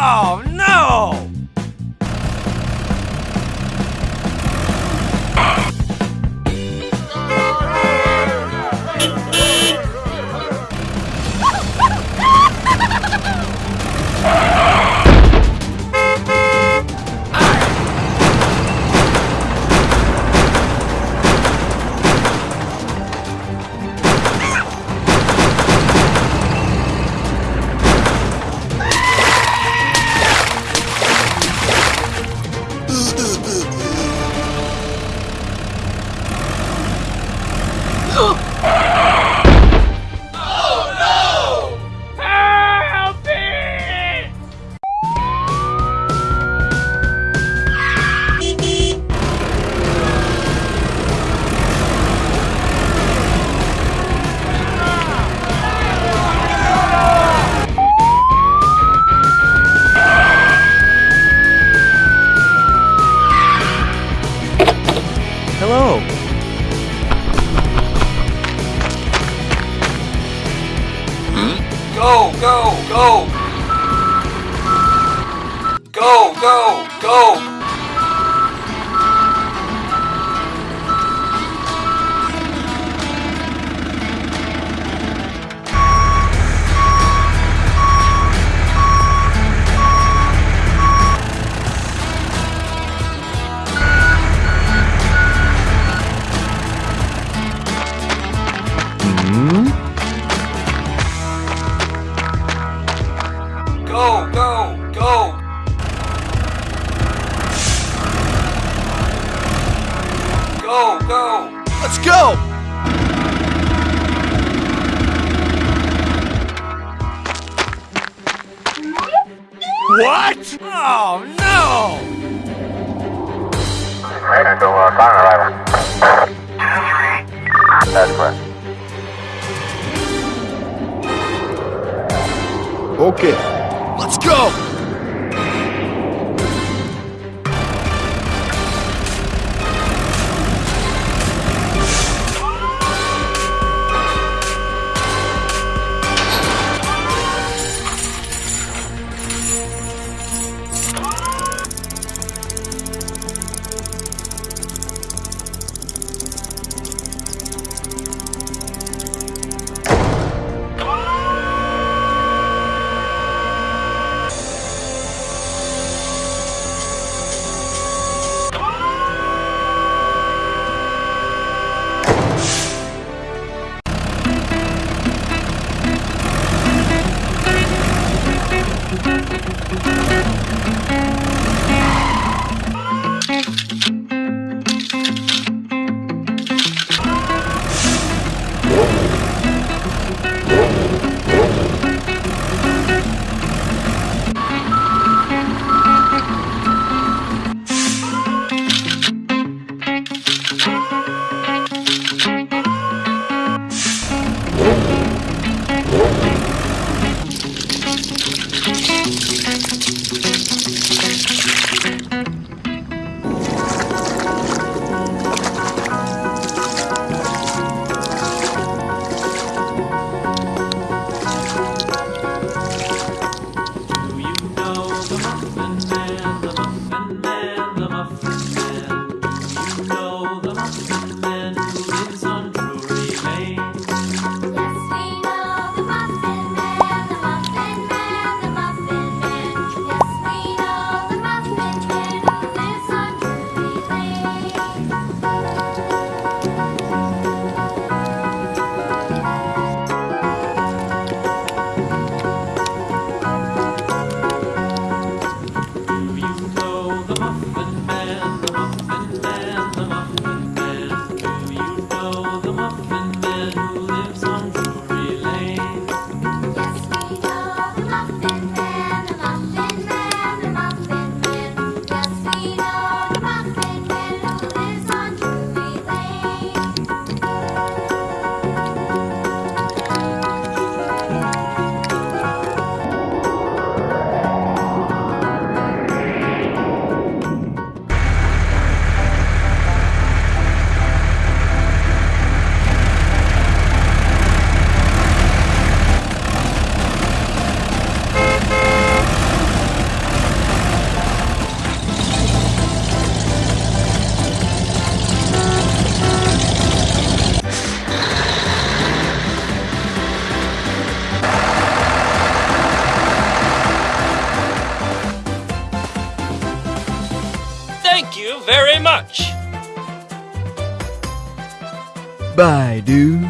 Oh, no! Hello! Hmm? Go, go, go! Go, go, go! Go, go, go! Go, go! Let's go! What? Oh no! That's what. Okay, let's go! Thank you very much. Bye, dude.